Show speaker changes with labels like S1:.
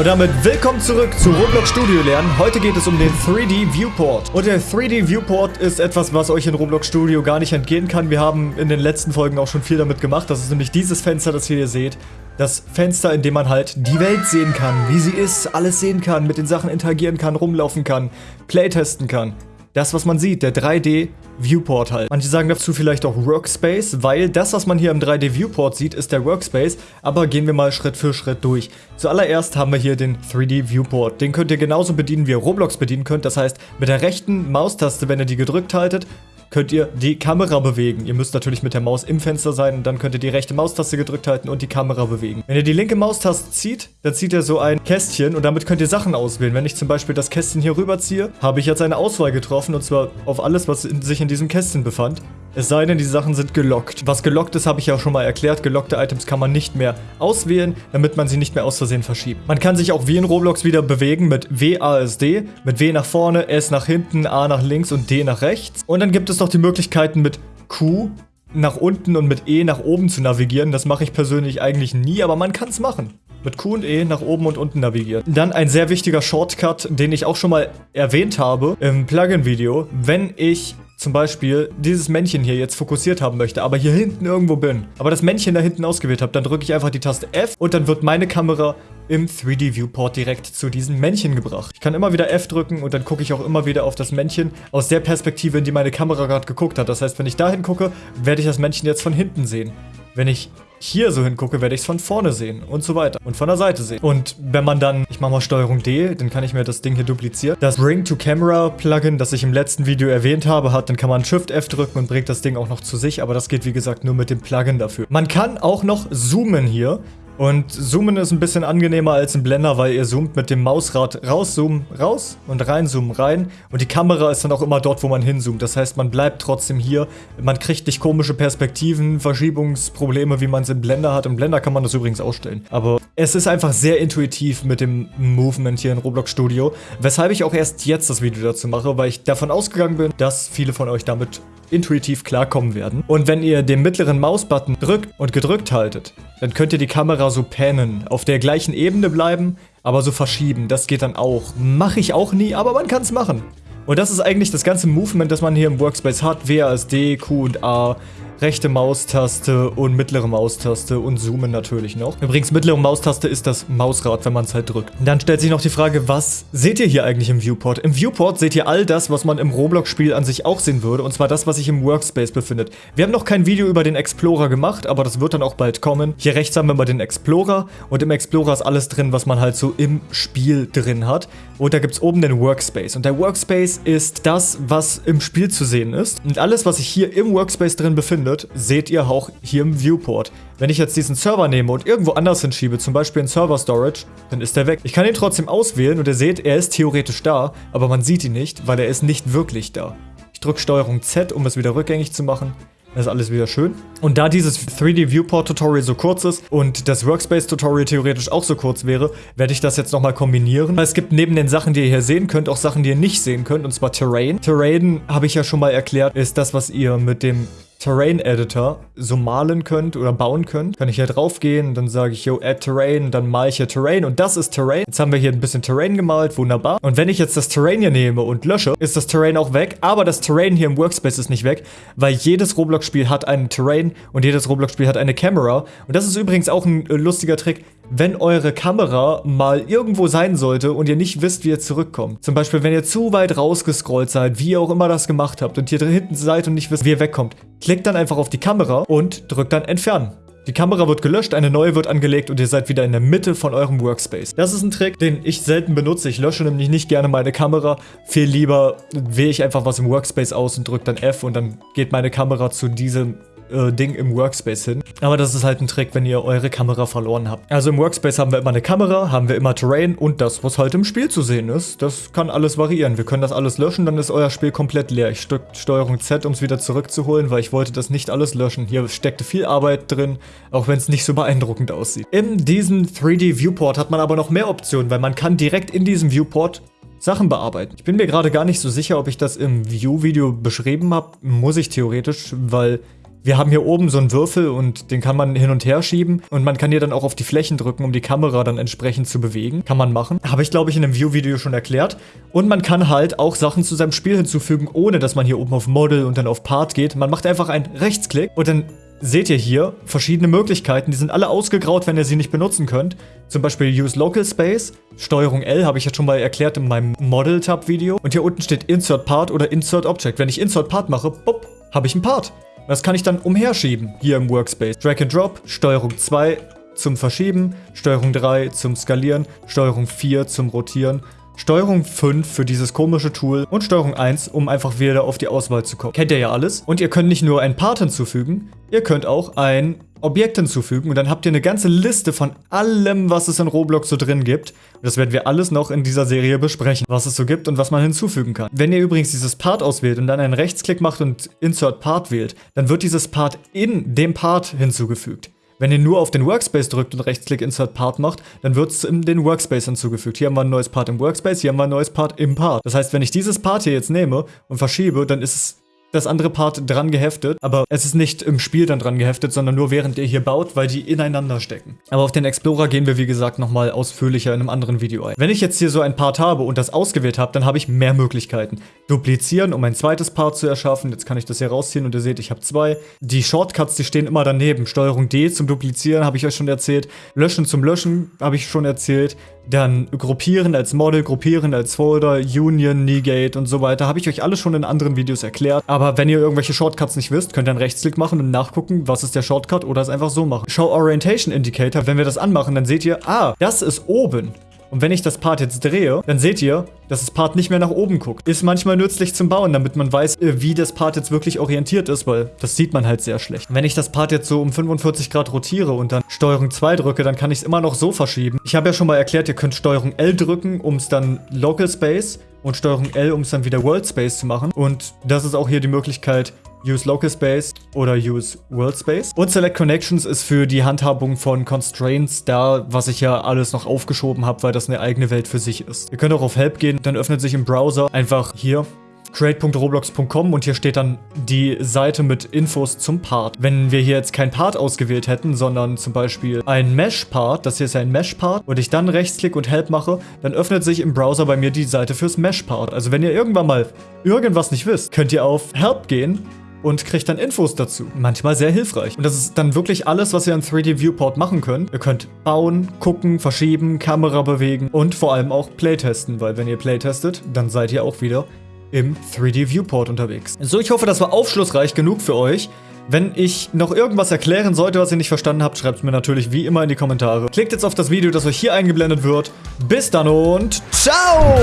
S1: Und damit willkommen zurück zu Roblox Studio Lernen. Heute geht es um den 3D Viewport. Und der 3D Viewport ist etwas, was euch in Roblox Studio gar nicht entgehen kann. Wir haben in den letzten Folgen auch schon viel damit gemacht. Das ist nämlich dieses Fenster, das ihr hier seht. Das Fenster, in dem man halt die Welt sehen kann, wie sie ist, alles sehen kann, mit den Sachen interagieren kann, rumlaufen kann, playtesten kann. Das, was man sieht, der 3D Viewport halt. Manche sagen dazu vielleicht auch Workspace, weil das, was man hier im 3D Viewport sieht, ist der Workspace. Aber gehen wir mal Schritt für Schritt durch. Zuallererst haben wir hier den 3D Viewport. Den könnt ihr genauso bedienen, wie ihr Roblox bedienen könnt. Das heißt, mit der rechten Maustaste, wenn ihr die gedrückt haltet, könnt ihr die Kamera bewegen. Ihr müsst natürlich mit der Maus im Fenster sein und dann könnt ihr die rechte Maustaste gedrückt halten und die Kamera bewegen. Wenn ihr die linke Maustaste zieht, dann zieht ihr so ein Kästchen und damit könnt ihr Sachen auswählen. Wenn ich zum Beispiel das Kästchen hier rüberziehe, habe ich jetzt eine Auswahl getroffen und zwar auf alles, was in, sich in diesem Kästchen befand. Es sei denn, die Sachen sind gelockt. Was gelockt ist, habe ich ja schon mal erklärt. Gelockte Items kann man nicht mehr auswählen, damit man sie nicht mehr aus Versehen verschiebt. Man kann sich auch wie in Roblox wieder bewegen mit WASD, mit W nach vorne, S nach hinten, A nach links und D nach rechts. Und dann gibt es noch die Möglichkeiten mit Q nach unten und mit E nach oben zu navigieren. Das mache ich persönlich eigentlich nie, aber man kann es machen mit Q und E nach oben und unten navigieren. Dann ein sehr wichtiger Shortcut, den ich auch schon mal erwähnt habe im Plugin-Video. Wenn ich zum Beispiel dieses Männchen hier jetzt fokussiert haben möchte, aber hier hinten irgendwo bin, aber das Männchen da hinten ausgewählt habe, dann drücke ich einfach die Taste F und dann wird meine Kamera im 3D Viewport direkt zu diesem Männchen gebracht. Ich kann immer wieder F drücken und dann gucke ich auch immer wieder auf das Männchen aus der Perspektive, in die meine Kamera gerade geguckt hat. Das heißt, wenn ich da hingucke, werde ich das Männchen jetzt von hinten sehen. Wenn ich hier so hingucke, werde ich es von vorne sehen und so weiter und von der Seite sehen. Und wenn man dann, ich mache mal Steuerung D, dann kann ich mir das Ding hier duplizieren. Das Bring to Camera Plugin, das ich im letzten Video erwähnt habe, hat, dann kann man Shift F drücken und bringt das Ding auch noch zu sich, aber das geht wie gesagt nur mit dem Plugin dafür. Man kann auch noch zoomen hier. Und Zoomen ist ein bisschen angenehmer als ein Blender, weil ihr zoomt mit dem Mausrad rauszoomen, raus und reinzoomen, rein. Und die Kamera ist dann auch immer dort, wo man hinzoomt. Das heißt, man bleibt trotzdem hier. Man kriegt nicht komische Perspektiven, Verschiebungsprobleme, wie man es im Blender hat. Im Blender kann man das übrigens ausstellen. Aber es ist einfach sehr intuitiv mit dem Movement hier in Roblox Studio. Weshalb ich auch erst jetzt das Video dazu mache, weil ich davon ausgegangen bin, dass viele von euch damit intuitiv klarkommen werden. Und wenn ihr den mittleren Mausbutton drückt und gedrückt haltet, dann könnt ihr die Kamera so pannen, auf der gleichen Ebene bleiben, aber so verschieben. Das geht dann auch. Mache ich auch nie, aber man kann es machen. Und das ist eigentlich das ganze Movement, das man hier im Workspace hat. WASD, Q und A rechte Maustaste und mittlere Maustaste und Zoomen natürlich noch. Übrigens, mittlere Maustaste ist das Mausrad, wenn man es halt drückt. Dann stellt sich noch die Frage, was seht ihr hier eigentlich im Viewport? Im Viewport seht ihr all das, was man im Roblox-Spiel an sich auch sehen würde, und zwar das, was sich im Workspace befindet. Wir haben noch kein Video über den Explorer gemacht, aber das wird dann auch bald kommen. Hier rechts haben wir mal den Explorer und im Explorer ist alles drin, was man halt so im Spiel drin hat. Und da gibt es oben den Workspace. Und der Workspace ist das, was im Spiel zu sehen ist. Und alles, was sich hier im Workspace drin befindet, findet, seht ihr auch hier im Viewport. Wenn ich jetzt diesen Server nehme und irgendwo anders hinschiebe, zum Beispiel in Server Storage, dann ist er weg. Ich kann ihn trotzdem auswählen und ihr seht, er ist theoretisch da, aber man sieht ihn nicht, weil er ist nicht wirklich da. Ich drücke Steuerung Z, um es wieder rückgängig zu machen. Das ist alles wieder schön. Und da dieses 3D Viewport Tutorial so kurz ist und das Workspace Tutorial theoretisch auch so kurz wäre, werde ich das jetzt nochmal kombinieren. Es gibt neben den Sachen, die ihr hier sehen könnt, auch Sachen, die ihr nicht sehen könnt, und zwar Terrain. Terrain, habe ich ja schon mal erklärt, ist das, was ihr mit dem Terrain Editor so malen könnt oder bauen könnt, kann ich hier drauf gehen, dann sage ich, yo, add Terrain, dann male ich hier Terrain und das ist Terrain. Jetzt haben wir hier ein bisschen Terrain gemalt, wunderbar. Und wenn ich jetzt das Terrain hier nehme und lösche, ist das Terrain auch weg, aber das Terrain hier im Workspace ist nicht weg, weil jedes Roblox-Spiel hat einen Terrain und jedes Roblox-Spiel hat eine Camera. Und das ist übrigens auch ein äh, lustiger Trick, wenn eure Kamera mal irgendwo sein sollte und ihr nicht wisst, wie ihr zurückkommt. Zum Beispiel, wenn ihr zu weit rausgescrollt seid, wie ihr auch immer das gemacht habt und hier hinten seid und nicht wisst, wie ihr wegkommt. Klickt dann einfach auf die Kamera und drückt dann Entfernen. Die Kamera wird gelöscht, eine neue wird angelegt und ihr seid wieder in der Mitte von eurem Workspace. Das ist ein Trick, den ich selten benutze. Ich lösche nämlich nicht gerne meine Kamera. Viel lieber wähle ich einfach was im Workspace aus und drücke dann F und dann geht meine Kamera zu diesem äh, Ding im Workspace hin. Aber das ist halt ein Trick, wenn ihr eure Kamera verloren habt. Also im Workspace haben wir immer eine Kamera, haben wir immer Terrain und das, was halt im Spiel zu sehen ist. Das kann alles variieren. Wir können das alles löschen, dann ist euer Spiel komplett leer. Ich drücke Steuerung Z, um es wieder zurückzuholen, weil ich wollte das nicht alles löschen. Hier steckte viel Arbeit drin, auch wenn es nicht so beeindruckend aussieht. In diesem 3D Viewport hat man aber noch mehr Optionen, weil man kann direkt in diesem Viewport Sachen bearbeiten. Ich bin mir gerade gar nicht so sicher, ob ich das im View-Video beschrieben habe. Muss ich theoretisch, weil Wir haben hier oben so einen Würfel und den kann man hin und her schieben und man kann hier dann auch auf die Flächen drücken, um die Kamera dann entsprechend zu bewegen. Kann man machen. Habe ich, glaube ich, in einem View-Video schon erklärt. Und man kann halt auch Sachen zu seinem Spiel hinzufügen, ohne dass man hier oben auf Model und dann auf Part geht. Man macht einfach einen Rechtsklick und dann seht ihr hier verschiedene Möglichkeiten. Die sind alle ausgegraut, wenn ihr sie nicht benutzen könnt. Zum Beispiel Use Local Space. Steuerung L habe ich jetzt schon mal erklärt in meinem Model-Tab-Video. Und hier unten steht Insert Part oder Insert Object. Wenn ich Insert Part mache, bupp, habe ich ein Part. Das kann ich dann umherschieben hier im Workspace. Drag and Drop, Steuerung 2 zum Verschieben, Steuerung 3 zum Skalieren, Steuerung 4 zum Rotieren, Steuerung 5 für dieses komische Tool und Steuerung 1, um einfach wieder auf die Auswahl zu kommen. Kennt ihr ja alles. Und ihr könnt nicht nur ein Part hinzufügen, ihr könnt auch ein Objekt hinzufügen und dann habt ihr eine ganze Liste von allem, was es in Roblox so drin gibt. Und das werden wir alles noch in dieser Serie besprechen, was es so gibt und was man hinzufügen kann. Wenn ihr übrigens dieses Part auswählt und dann einen Rechtsklick macht und Insert Part wählt, dann wird dieses Part in dem Part hinzugefügt. Wenn ihr nur auf den Workspace drückt und Rechtsklick Insert Part macht, dann wird es in den Workspace hinzugefügt. Hier haben wir ein neues Part im Workspace, hier haben wir ein neues Part im Part. Das heißt, wenn ich dieses Part hier jetzt nehme und verschiebe, dann ist es das andere Part dran geheftet, aber es ist nicht im Spiel dann dran geheftet, sondern nur während ihr hier baut, weil die ineinander stecken. Aber auf den Explorer gehen wir wie gesagt nochmal ausführlicher in einem anderen Video ein. Wenn ich jetzt hier so ein Part habe und das ausgewählt habe, dann habe ich mehr Möglichkeiten. Duplizieren, um ein zweites Part zu erschaffen. Jetzt kann ich das hier rausziehen und ihr seht, ich habe zwei. Die Shortcuts, die stehen immer daneben. Steuerung D zum Duplizieren, habe ich euch schon erzählt. Löschen zum Löschen, habe ich schon erzählt. Dann Gruppieren als Model, Gruppieren als Folder, Union, Negate und so weiter. Habe ich euch alles schon in anderen Videos erklärt. Aber wenn ihr irgendwelche Shortcuts nicht wisst, könnt ihr einen Rechtsklick machen und nachgucken, was ist der Shortcut oder es einfach so machen. Show Orientation Indicator, wenn wir das anmachen, dann seht ihr, ah, das ist oben. Und wenn ich das Part jetzt drehe, dann seht ihr, dass das Part nicht mehr nach oben guckt. Ist manchmal nützlich zum Bauen, damit man weiß, äh, wie das Part jetzt wirklich orientiert ist, weil das sieht man halt sehr schlecht. Wenn ich das Part jetzt so um 45 Grad rotiere und dann Steuerung 2 drücke, dann kann ich es immer noch so verschieben. Ich habe ja schon mal erklärt, ihr könnt Steuerung L drücken, um es dann Local Space und Steuerung L, um es dann wieder World Space zu machen. Und das ist auch hier die Möglichkeit, Use Local Space oder Use World Space. Und Select Connections ist für die Handhabung von Constraints da, was ich ja alles noch aufgeschoben habe, weil das eine eigene Welt für sich ist. Ihr könnt auch auf Help gehen, dann öffnet sich im Browser einfach hier create.roblox.com und hier steht dann die Seite mit Infos zum Part. Wenn wir hier jetzt kein Part ausgewählt hätten, sondern zum Beispiel ein Mesh-Part, das hier ist ein Mesh-Part, und ich dann rechtsklick und Help mache, dann öffnet sich im Browser bei mir die Seite fürs Mesh-Part. Also wenn ihr irgendwann mal irgendwas nicht wisst, könnt ihr auf Help gehen und kriegt dann Infos dazu. Manchmal sehr hilfreich. Und das ist dann wirklich alles, was ihr in 3D Viewport machen könnt. Ihr könnt bauen, gucken, verschieben, Kamera bewegen und vor allem auch Playtesten, weil wenn ihr Playtestet, dann seid ihr auch wieder im 3D Viewport unterwegs. So, ich hoffe, das war aufschlussreich genug für euch. Wenn ich noch irgendwas erklären sollte, was ihr nicht verstanden habt, schreibt es mir natürlich wie immer in die Kommentare. Klickt jetzt auf das Video, das euch hier eingeblendet wird. Bis dann und ciao!